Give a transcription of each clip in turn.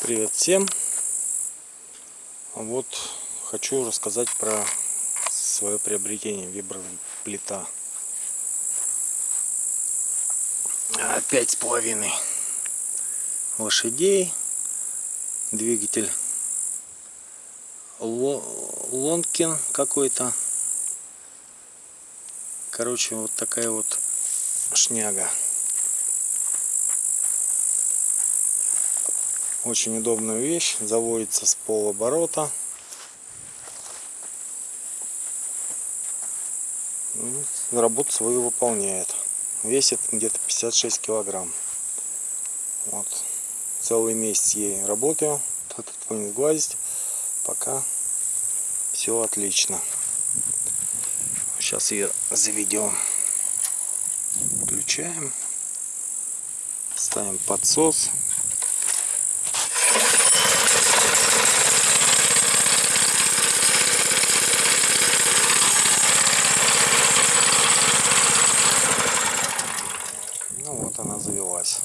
Привет всем! Вот хочу рассказать про свое приобретение виброплита. Пять с половиной лошадей, двигатель Лонкин какой-то. Короче, вот такая вот шняга. Очень удобная вещь, заводится с полоборота. Ну, работу свою выполняет. Весит где-то 56 килограмм. Вот. Целый месяц ей работаю. Этот не сглазить. Пока все отлично. Сейчас ее заведем. Включаем. Ставим подсос. она завелась.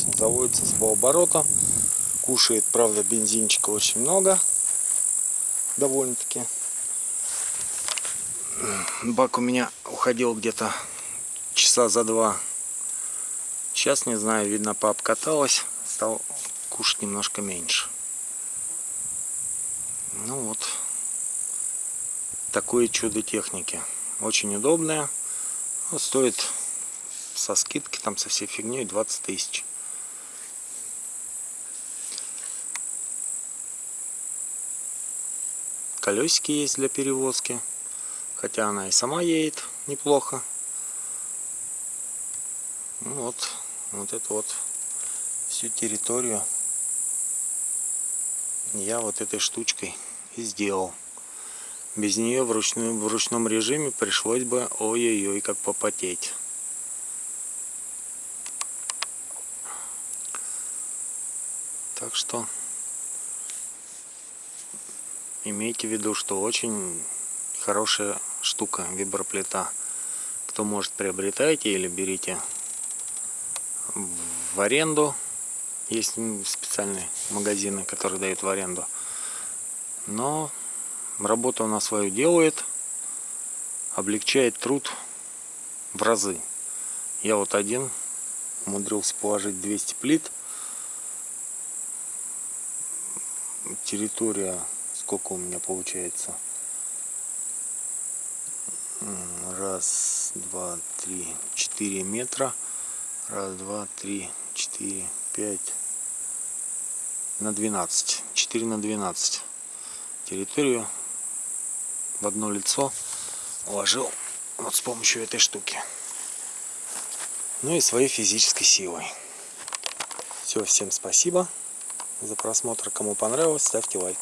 То есть заводится с полоборота. Кушает, правда, бензинчика очень много. Довольно-таки. Бак у меня уходил где-то часа за два. Сейчас, не знаю, видно, пообкаталась. Стал кушать немножко меньше. Ну вот. Такое чудо техники. Очень удобное. Стоит со скидки, там со всей фигней 20 тысяч. Колесики есть для перевозки, хотя она и сама едет неплохо. Ну вот, вот это вот всю территорию я вот этой штучкой и сделал. Без нее в, ручную, в ручном режиме пришлось бы ой-ой-ой как попотеть. Так что имейте в виду, что очень хорошая штука виброплита. Кто может приобретайте или берите в аренду. Есть специальные магазины, которые дают в аренду. Но работа она свою делает, облегчает труд в разы. Я вот один умудрился положить 200 плит территория, сколько у меня получается? Раз, два, три, четыре метра. Раз, два, три, четыре, пять. На 12. 4 на 12. Территорию в одно лицо уложил вот с помощью этой штуки. Ну и своей физической силой. Все, всем спасибо за просмотр. Кому понравилось, ставьте лайк.